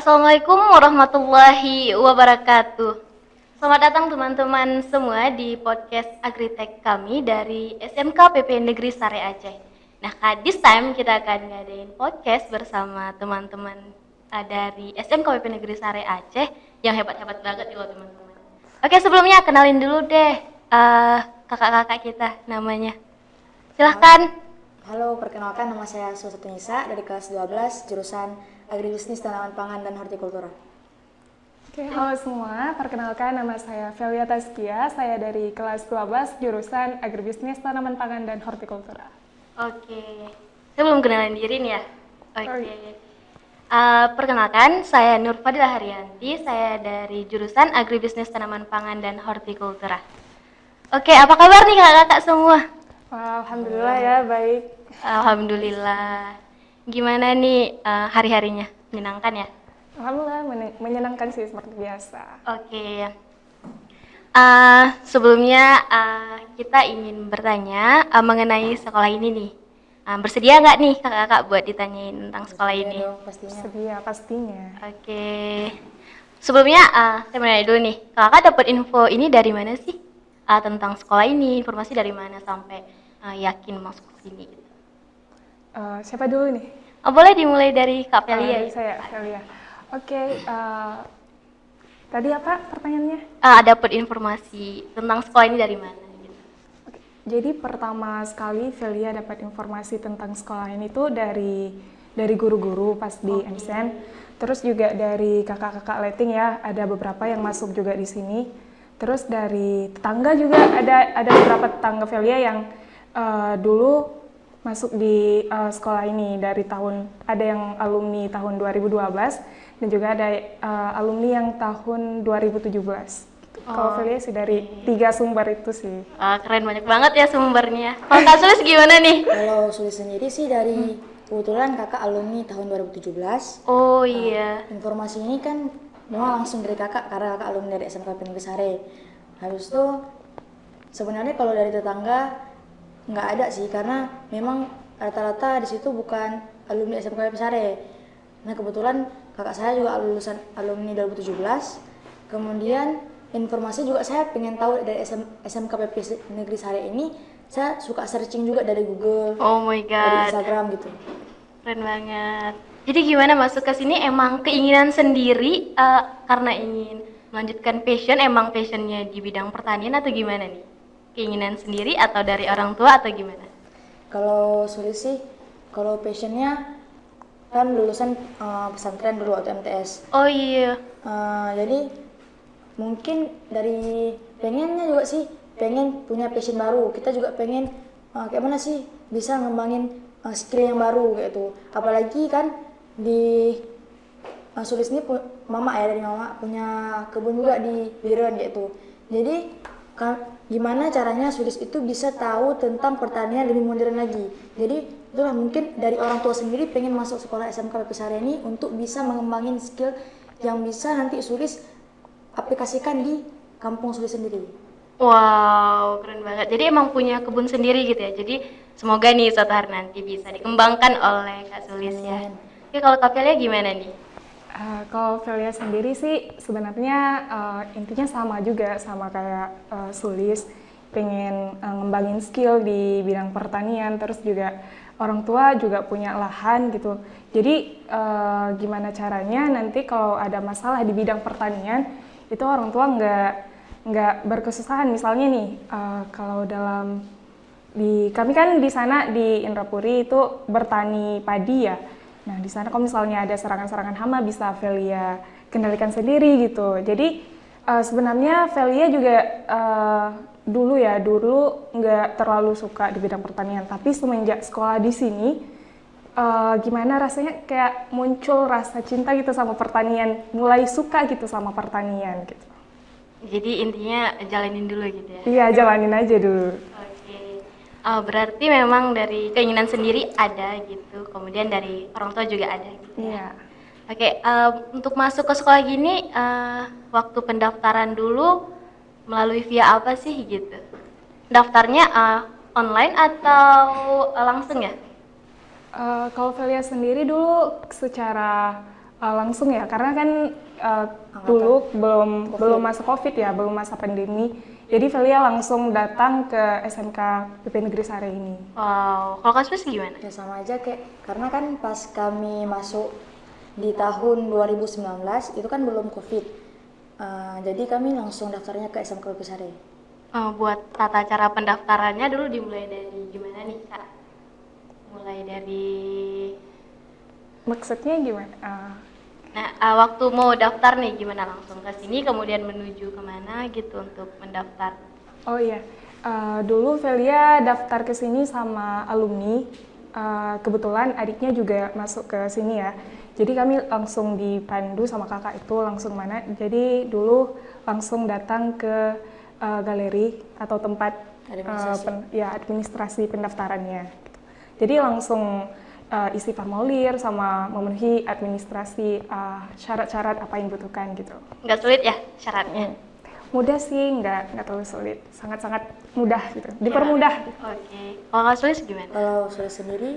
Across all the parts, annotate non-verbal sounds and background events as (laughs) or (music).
Assalamualaikum warahmatullahi wabarakatuh. Selamat datang teman-teman semua di podcast Agritech kami dari SMK PP Negeri Sare Aceh. Nah, this time kita akan ngadain podcast bersama teman-teman uh, dari SMK PP Negeri Sare Aceh yang hebat-hebat banget ya teman-teman. Oke, sebelumnya kenalin dulu deh uh, kakak-kakak kita namanya. Silahkan. Halo, perkenalkan nama saya Suwasati Nisa dari kelas 12 jurusan Agribisnis Tanaman Pangan dan Hortikultura. Oke, halo semua. Perkenalkan nama saya Velia Taskia. Saya dari kelas 12 jurusan Agribisnis Tanaman Pangan dan Hortikultura. Oke. Saya belum kenalin diri nih ya. Oke. Iya. Uh, perkenalkan, saya Nur Fadila Haryanti. Saya dari jurusan Agribisnis Tanaman Pangan dan Hortikultura. Oke, apa kabar nih kakak-kakak semua? Wah, Alhamdulillah ya, baik. Alhamdulillah. Gimana nih uh, hari-harinya? Menyenangkan ya? Alhamdulillah men- menyenangkan sih seperti biasa. Oke. Uh, sebelumnya uh, kita ingin bertanya uh, mengenai sekolah ini nih. Uh, bersedia nggak nih kakak-kakak buat ditanyain tentang sekolah ini? dong, pastinya. Sedia pastinya. Oke. Sebelumnya uh, saya mau nanya dulu nih, kakak dapat info ini dari mana sih? Uh, tentang sekolah ini, informasi dari mana sampai uh, yakin masuk ke sini? Eh, siapa dulu nih? Oh, boleh dimulai dari Kak Oh, Pelia. dari saya. Oke, eh, tadi apa pertanyaannya? Uh, dapat informasi tentang sekolah ini dari mana? Gitu. Oke, Jadi pertama sekali Velia dapat informasi tentang sekolah ini tuh dari dari guru-guru pas di MSN, terus juga dari kakak-kakak letting ya, ada beberapa yang masuk juga di sini. Terus dari tetangga juga ada ada beberapa tetangga Velia yang eh, dulu masuk di eh, sekolah ini dari tahun ada yang alumni tahun 2012 dan juga ada eh, alumni yang tahun 2017. Gitu. Kalau Velia sih dari tiga sumber itu sih. Wah, keren banyak banget ya sumbernya. Kalau Kak Sulis gimana nih? Kalau Sulis sendiri sih dari kebetulan kakak alumni tahun 2017. Oh iya. Informasi ini kan memang langsung dari kakak karena kakak alumni dari SMK Negeri Sare. Habis itu sebenarnya kalau dari tetangga nggak ada sih karena memang rata-rata di situ bukan alumni SMK Sare. Nah kebetulan kakak saya juga lulusan alumni 2017. Kemudian informasi juga saya pengen tahu dari SM, SMK PP Negeri Sare ini saya suka searching juga dari Google, Oh my dari god. Instagram gitu. Keren banget. Jadi gimana masuk ke sini emang keinginan sendiri eh, karena ingin melanjutkan passion emang passionnya di bidang pertanian atau gimana nih? Keinginan sendiri atau dari orang tua atau gimana? Kalau Sulis sih, kalau passionnya kan lulusan eh, pesantren dulu atau MTS. Oh iya. Eh, jadi mungkin dari pengennya juga sih pengen punya passion baru. Kita juga pengen eh, kayak mana sih bisa ngembangin eh, skill yang baru kayak itu. Apalagi kan di eh, Sulis ini mama ya dari mama punya kebun juga di Biren gitu. Jadi gimana caranya Sulis itu bisa tahu tentang pertanian lebih modern lagi. Jadi itulah mungkin dari orang tua sendiri pengen masuk sekolah SMK PP Sare ini untuk bisa mengembangin skill yang bisa nanti Sulis aplikasikan di kampung Sulis sendiri. Wow, keren banget. Jadi emang punya kebun sendiri gitu ya. Jadi semoga nih suatu hari nanti bisa dikembangkan oleh Kak Sulis ya. Oke, kalau Kak Pelia gimana nih? Uh, kalau Velia sendiri sih sebenarnya uh, intinya sama juga sama kayak uh, Sulis. Pengen uh, ngembangin skill di bidang pertanian terus juga orang tua juga punya lahan gitu. Jadi uh, gimana caranya nanti kalau ada masalah di bidang pertanian itu orang tua nggak nggak berkesusahan. Misalnya nih uh, kalau dalam di kami kan di sana di Indrapuri itu bertani padi ya. Nah di sana kalau misalnya ada serangan-serangan hama bisa Velia kendalikan sendiri gitu. Jadi eh, sebenarnya Velia juga eh, dulu ya dulu nggak terlalu suka di bidang pertanian, tapi semenjak sekolah di sini eh, gimana rasanya kayak muncul rasa cinta gitu sama pertanian, mulai suka gitu sama pertanian gitu. Jadi intinya jalanin dulu gitu ya. Iya jalanin aja dulu. Oh, berarti memang dari keinginan sendiri ada gitu, kemudian dari orang tua juga ada gitu. Iya. Oke, eh, untuk masuk ke sekolah gini, eh, waktu pendaftaran dulu melalui via apa sih gitu? Daftarnya eh, online atau eh, langsung ya? Eh, kalau Velia sendiri dulu secara uh, langsung ya karena kan uh, dulu belum belum masa covid ya belum masa pandemi jadi Velia langsung datang ke SMK PP Negeri Sare ini. Wow, kalau Kasmis gimana? Ya sama aja kayak karena kan pas kami masuk di tahun 2019 itu kan belum covid. Uh, jadi kami langsung daftarnya ke SMK PP Sare. Uh, buat tata cara pendaftarannya dulu dimulai dari gimana nih kak? Mulai dari maksudnya gimana? Uh, Nah, uh, waktu mau daftar nih gimana langsung ke sini kemudian menuju ke mana gitu untuk mendaftar? Oh iya, uh, dulu Velia daftar ke sini sama alumni. Uh, kebetulan adiknya juga masuk ke sini ya. Jadi kami langsung dipandu sama kakak itu langsung mana. Jadi dulu langsung datang ke uh, galeri atau tempat administrasi, uh, pen, ya administrasi pendaftarannya. Jadi langsung uh, isi formulir sama memenuhi administrasi syarat-syarat uh, apa yang dibutuhkan gitu. Nggak sulit ya syaratnya? Hmm. Mudah sih, nggak nggak terlalu sulit, sangat-sangat mudah gitu, dipermudah. Ya. Oke, okay. kalau nggak sulit gimana? Kalau sulit sendiri,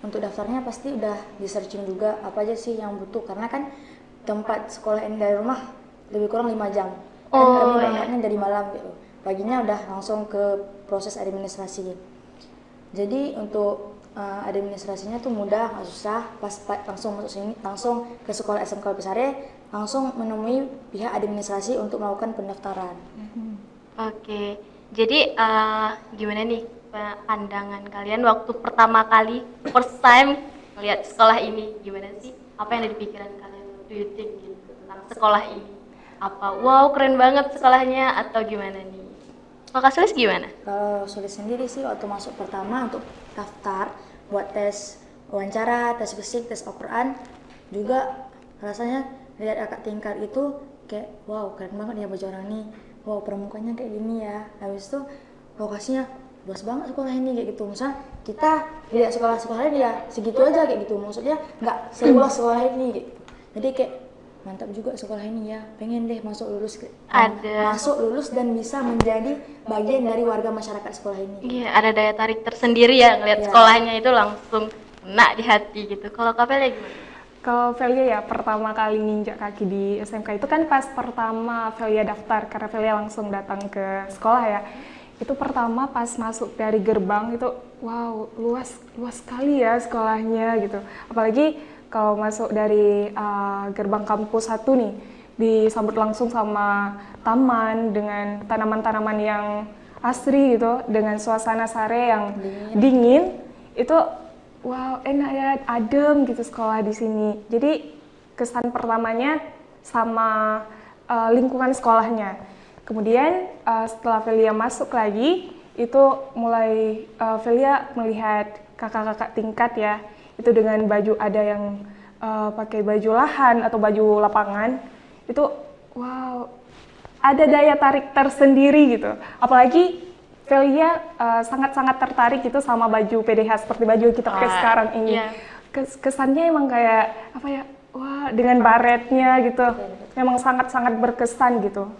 untuk daftarnya pasti udah di searching juga apa aja sih yang butuh karena kan tempat sekolah ini dari rumah lebih kurang lima jam. Oh, kan kami iya. berangkatnya dari malam gitu. Paginya udah langsung ke proses administrasi. Jadi untuk uh, administrasinya tuh mudah nggak susah pas, langsung masuk sini langsung ke sekolah SMK Besare langsung menemui pihak administrasi untuk melakukan pendaftaran. Hmm. Oke, okay. jadi uh, gimana nih pandangan kalian waktu pertama kali first time melihat sekolah ini gimana sih? Apa yang ada di pikiran kalian? Do you think gitu tentang sekolah ini? Apa wow keren banget sekolahnya atau gimana nih? Kalau Kak Sulis gimana? Kalau Sulis sendiri sih waktu masuk pertama untuk daftar buat tes wawancara, tes fisik, tes Al-Quran juga rasanya lihat kakak tingkat itu kayak wow keren banget ya baju orang ini wow permukaannya kayak gini ya. Habis itu lokasinya luas banget sekolah ini kayak gitu. Misal kita lihat sekolah-sekolah dia segitu aja kayak gitu. Maksudnya nggak seluas sekolah ini gitu. Jadi kayak mantap juga sekolah ini ya pengen deh masuk lulus ada masuk lulus dan bisa menjadi bagian dari warga masyarakat sekolah ini iya ada daya tarik tersendiri ya ngeliat ya. sekolahnya itu langsung kena di hati gitu kalau Kapel gimana? Kalau Velia ya pertama kali nginjak kaki di SMK itu kan pas pertama Velia daftar karena Velia langsung datang ke sekolah ya. Itu pertama pas masuk dari gerbang itu wow luas luas sekali ya sekolahnya gitu. Apalagi kalau masuk dari uh, gerbang kampus satu nih disambut langsung sama taman dengan tanaman-tanaman yang asri gitu dengan suasana sare yang dingin, dingin itu wow enak ya adem gitu sekolah di sini. Jadi kesan pertamanya sama uh, lingkungan sekolahnya. Kemudian uh, setelah Velia masuk lagi itu mulai uh, Velia melihat kakak-kakak tingkat ya itu dengan baju ada yang uh, pakai baju lahan atau baju lapangan itu wow ada daya tarik tersendiri gitu apalagi Velia uh, sangat-sangat tertarik gitu sama baju PDH seperti baju kita pakai sekarang ini yeah. kesannya emang kayak apa ya wah dengan baretnya gitu memang sangat-sangat berkesan gitu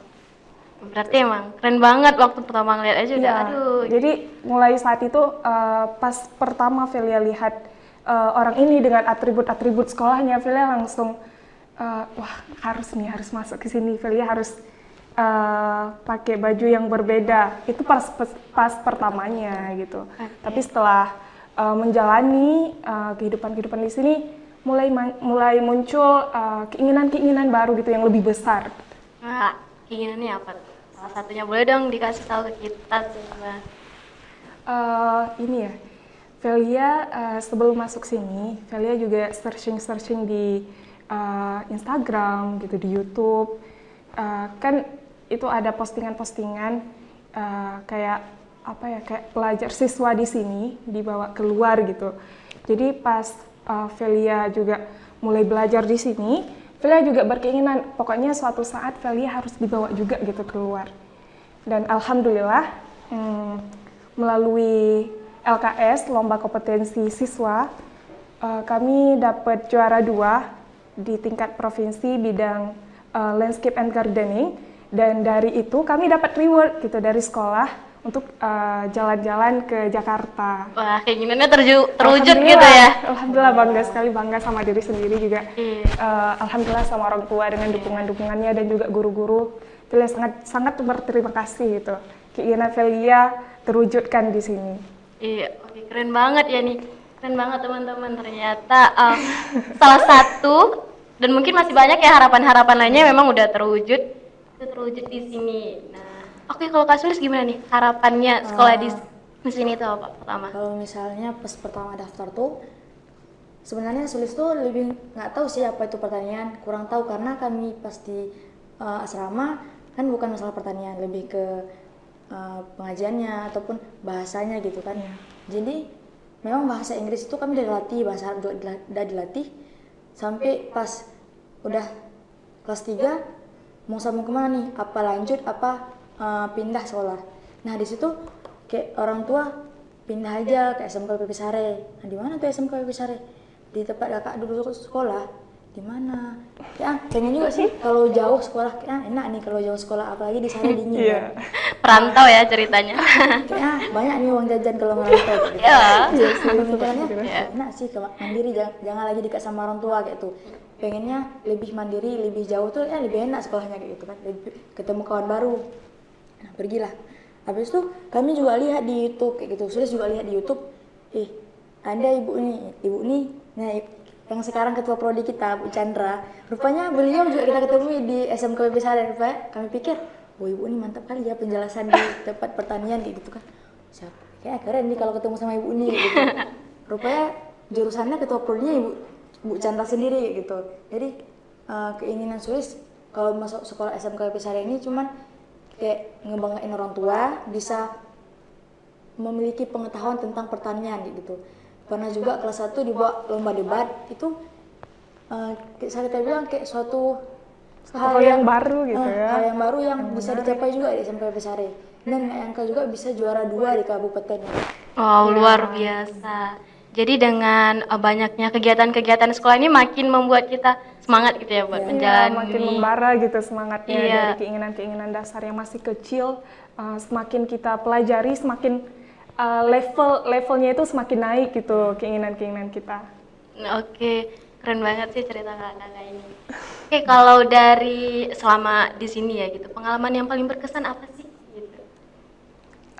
Berarti emang keren banget waktu pertama ngeliat aja udah ya, aduh. Jadi mulai saat itu uh, pas pertama Velia lihat uh, orang ini dengan atribut-atribut sekolahnya, Velia langsung uh, wah harus nih harus masuk ke sini, Velia harus uh, pakai baju yang berbeda. Itu pas pas, pas pertamanya gitu. Okay. Tapi setelah uh, menjalani kehidupan-kehidupan di sini, mulai mulai muncul keinginan-keinginan uh, baru gitu yang lebih besar. Nah, keinginannya apa? Salah satunya boleh dong dikasih tahu ke kita semua. Uh, ini ya, Velia uh, sebelum masuk sini, Velia juga searching-searching di uh, Instagram gitu, di YouTube. Uh, kan itu ada postingan-postingan uh, kayak apa ya, kayak pelajar siswa di sini dibawa keluar gitu. Jadi pas uh, Velia juga mulai belajar di sini, Velia juga berkeinginan pokoknya suatu saat Velia harus dibawa juga gitu keluar. Dan alhamdulillah hmm, melalui LKS Lomba Kompetensi Siswa uh, kami dapat juara dua di tingkat provinsi bidang uh, landscape and gardening dan dari itu kami dapat reward gitu dari sekolah untuk eh, jalan-jalan ke Jakarta. Wah, keinginannya terju- terwujud gitu ya. Alhamdulillah bangga sekali bangga sama diri sendiri juga. Iya. Eh, Alhamdulillah sama orang tua dengan dukungan-dukungannya dan juga guru-guru itu sangat sangat berterima kasih gitu. Keinginan Velia terwujudkan di sini. Iya, oke keren banget ya nih. Keren banget teman-teman. Ternyata uh, salah satu dan mungkin masih banyak ya harapan-harapan lainnya memang udah terwujud. Itu terwujud di sini. Nah, oke kalau Kak Sulis gimana nih harapannya sekolah di di sini itu apa pertama? Kalau misalnya pas pertama daftar tuh sebenarnya sulis tuh lebih nggak tahu sih apa itu pertanian, kurang tahu karena kami pas di uh, asrama kan bukan masalah pertanian, lebih ke uh, pengajiannya ataupun bahasanya gitu kan. Jadi memang bahasa Inggris itu kami udah dilatih, bahasa Arab juga udah dilatih sampai pas udah kelas 3 mau sambung ke mana nih? Apa lanjut apa uh, pindah sekolah? Nah di situ kayak orang tua pindah aja ke SMK PP Sare. Nah di mana tuh SMK PP Sare? Di tempat kakak dulu sekolah. Di mana? Ya pengen juga sih kalau jauh sekolah ah, enak nih kalau jauh sekolah apalagi di Sare dingin. Iya. kan. Perantau ya ceritanya. Ah, (laughs) banyak nih uang jajan kalau merantau. Gitu. Iya. Iya, pemikirannya Iya. enak sih ke mandiri jangan, jangan lagi dekat sama orang tua kayak tuh. Pengennya lebih mandiri, lebih jauh tuh ya lebih enak sekolahnya kayak gitu kan. Lebih, ketemu kawan baru. Nah, pergilah. Habis itu kami juga lihat di YouTube kayak gitu. Sudah juga lihat di YouTube. Ih, ada ibu nih, ibu nih. Nah, yang sekarang ketua prodi kita, Bu Chandra. Rupanya beliau juga kita ketemu di SMK PP Sare. Rupanya kami pikir, wah ibu ini mantap kali ya penjelasan di tempat pertanian kayak gitu kan. Siapa? Kayak keren nih kalau ketemu sama ibu ini gitu. Rupanya jurusannya ketua prodinya ibu Bu Chandra sendiri gitu. Jadi eh, keinginan Sulis kalau masuk sekolah SMK PP Sare ini cuman kayak ngebanggain orang tua bisa memiliki pengetahuan tentang pertanian gitu. Pernah juga kelas 1 dibawa lomba debat itu eh, kayak saya tadi bilang kayak suatu Hal yang baru gitu eh, ya. hal yang baru yang bisa dicapai juga di SMK Besare dan nyangka juga bisa juara dua di kabupaten Wow, luar biasa. Jadi dengan uh, banyaknya kegiatan-kegiatan sekolah ini makin membuat kita semangat gitu ya buat Iya, menjalani. makin membara gitu semangatnya Iya. dari keinginan-keinginan dasar yang masih kecil. uh, semakin kita pelajari, semakin uh, level levelnya itu semakin naik gitu keinginan-keinginan kita. Oke, keren banget sih cerita kakak ini. Oke, kalau dari selama di sini ya gitu, pengalaman yang paling berkesan apa sih? Gitu.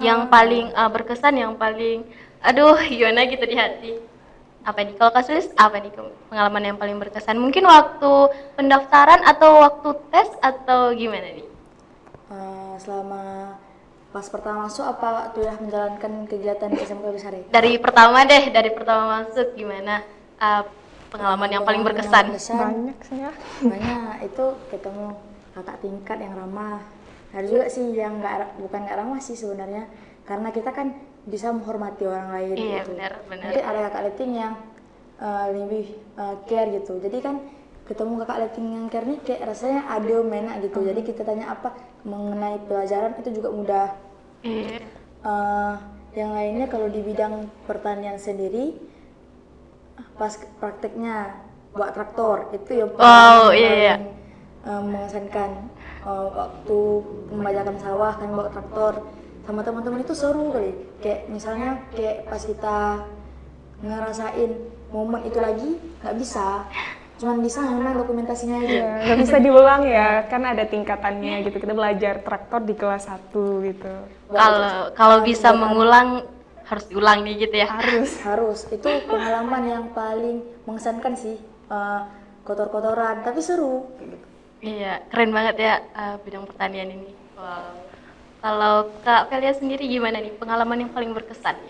Yang paling uh, berkesan, yang paling, aduh, gimana gitu di hati. Apa nih? Kalau kasus apa nih pengalaman yang paling berkesan? Mungkin waktu pendaftaran atau waktu tes atau gimana nih? Eh, selama pas pertama masuk apa waktu ya menjalankan kegiatan di SMK Besare Dari pertama deh, dari pertama masuk gimana uh, pengalaman yang paling berkesan? Banyak sih ya. banyak itu ketemu kakak tingkat yang ramah ada juga sih yang nggak bukan nggak ramah sih sebenarnya karena kita kan bisa menghormati orang lain Iya, gitu. benar, benar. mungkin ada kakak leting yang eh, lebih eh, care gitu jadi kan ketemu kakak leting yang care nih kayak rasanya adil enak gitu. Jadi kita tanya apa mengenai pelajaran itu juga mudah. Iya. Eh, yang lainnya kalau di bidang pertanian sendiri pas prakteknya buat traktor itu yang Wow, iya, iya. paling, eh, mengesankan. Eh, waktu membajakan sawah kan bawa traktor. Sama teman-teman itu seru kali. Kayak misalnya kayak pas kita ngerasain momen itu lagi nggak bisa cuman bisa memang dokumentasinya aja Ya, nggak bisa diulang ya, kan ada tingkatannya gitu. Kita belajar traktor di kelas 1 gitu. Kalau kalau bisa mengulang harus diulang nih gitu ya. Harus. (laughs) harus itu pengalaman yang paling mengesankan sih Eh, kotor-kotoran tapi seru gitu. Iya, keren banget ya eh, bidang pertanian ini. Wow. Kalau Kak Velia sendiri gimana nih pengalaman yang paling berkesan?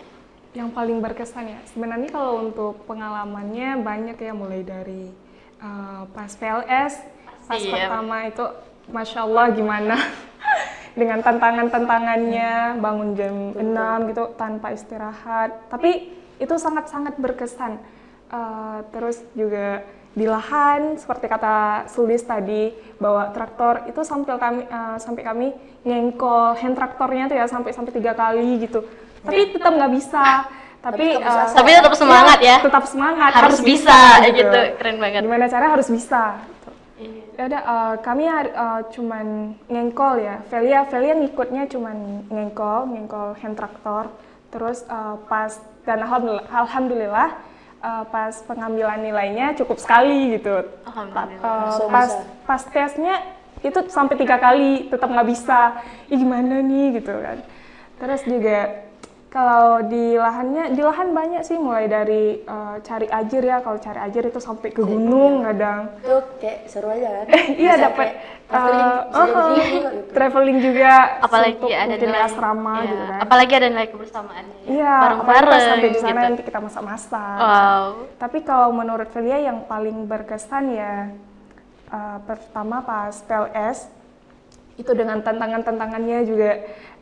Yang paling berkesan ya, sebenarnya kalau untuk pengalamannya banyak ya, mulai dari uh, pas PLS, pas Pasti ya. pertama itu, masya Allah gimana? (laughs) Dengan tantangan-tantangannya, bangun jam 6 gitu tanpa istirahat, tapi itu sangat-sangat berkesan. Uh, terus juga di lahan seperti kata Sulis tadi bawa traktor itu sampai kami uh, sampai kami ngengkol hand traktornya tuh ya sampai sampai tiga kali gitu. Tapi tetap nggak bisa tapi bisa uh. Tapi tetap semangat ya. tetap semangat Harus bisa, gitu. Keren banget. gimana cara harus bisa gitu. Iya. Ya udah, eh, kami eh, cuman ngengkol ya. Velia, Velia ngikutnya cuman ngengkol, ngengkol hand traktor. Terus eh, pas dan alhamdulillah, alhamdulillah eh, pas pengambilan nilainya cukup sekali gitu. Alhamdulillah. Langsung pas bisa. pas tesnya itu sampai tiga kali tetap nggak bisa. Ih gimana nih gitu kan. Terus juga kalau di lahannya, di lahan banyak sih mulai dari eh, cari ajir ya. Kalau cari ajir itu sampai ke gunung kadang. Itu kayak seru aja kan? (laughs) Iya dapat traveling, juga gitu. traveling juga apalagi ada nilai asrama iya, gitu kan. apalagi ada nilai kebersamaannya ya. Iya, apalagi bareng-bareng pas sampai di sana gitu. nanti kita masak-masak. wow Tapi kalau menurut Velia yang paling berkesan ya eh, pertama pas PLS itu dengan tantangan-tantangannya juga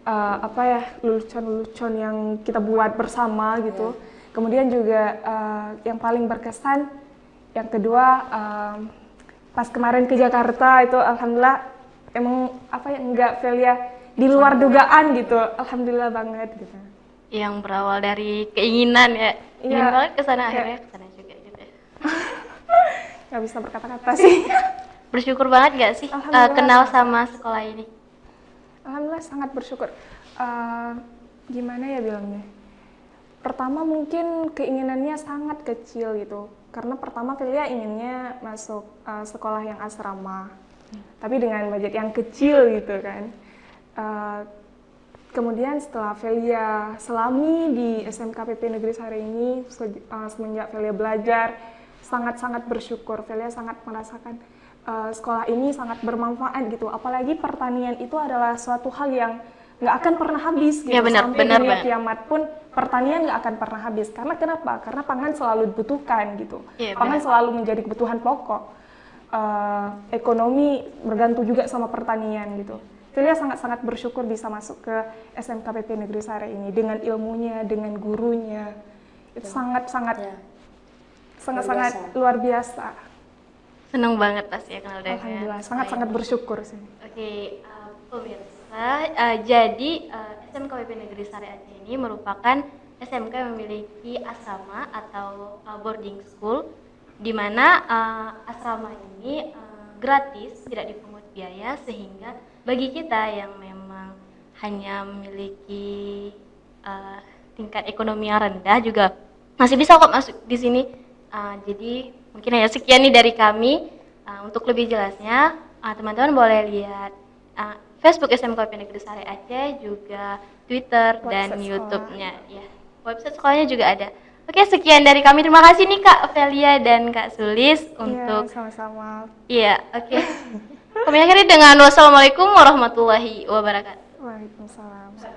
eh, apa ya lelucon-lelucon yang kita buat bersama gitu. Kemudian juga eh, yang paling berkesan yang kedua em, pas kemarin ke Jakarta itu alhamdulillah emang apa ya enggak Velia di luar dugaan gitu. Alhamdulillah banget gitu. yang berawal dari keinginan ya ingin Iya. banget ke sana Kayak- akhirnya ke sana juga gitu ya. (laughs) Nggak bisa berkata-kata sih. (laughs) bersyukur banget gak sih uh, kenal sama sekolah ini Alhamdulillah sangat bersyukur. Eh, gimana ya bilangnya? Pertama mungkin keinginannya sangat kecil gitu. Karena pertama Velia inginnya masuk eh, sekolah yang asrama. Tapi dengan budget yang kecil gitu kan. Eh, kemudian setelah Velia selami di SMK PP Negeri Sari ini se- semenjak Velia belajar sangat-sangat bersyukur. Velia sangat merasakan eh, sekolah ini sangat bermanfaat gitu. Apalagi pertanian itu adalah suatu hal yang nggak akan pernah habis gitu. Iya, benar, Sampai benar dunia banget. kiamat pun pertanian nggak akan pernah habis. Karena kenapa? Karena pangan selalu dibutuhkan gitu. Iya, pangan benar. selalu menjadi kebutuhan pokok. Eh, ekonomi bergantung juga sama pertanian gitu. Velia sangat-sangat bersyukur bisa masuk ke SMK PP Negeri Sare ini dengan ilmunya, dengan gurunya. Itu sangat-sangat Ya. sangat-sangat biasa. luar biasa. Seneng banget pasti ya kenal dengan Alhamdulillah, sangat-sangat bersyukur sih. Oke, uh, pemirsa, uh, jadi uh, SMK WP Negeri Sari Aceh ini merupakan SMK yang memiliki asrama atau uh, boarding school, di mana uh, asrama ini uh, gratis, tidak dipungut biaya, sehingga bagi kita yang memang hanya memiliki uh, tingkat ekonomi yang rendah juga masih bisa kok masuk di sini. Uh, jadi mungkin hanya sekian nih dari kami. Uh, untuk lebih jelasnya, uh, teman-teman boleh lihat uh, Facebook SMK Negeri Sari Aceh, juga Twitter dan Website YouTube-nya. Ya, website sekolahnya juga ada. Oke, sekian dari kami. Terima kasih nih Kak Velia dan Kak Sulis untuk Iya, sama-sama. Iya, oke. Kami akhiri dengan wassalamualaikum warahmatullahi wabarakatuh. Waalaikumsalam.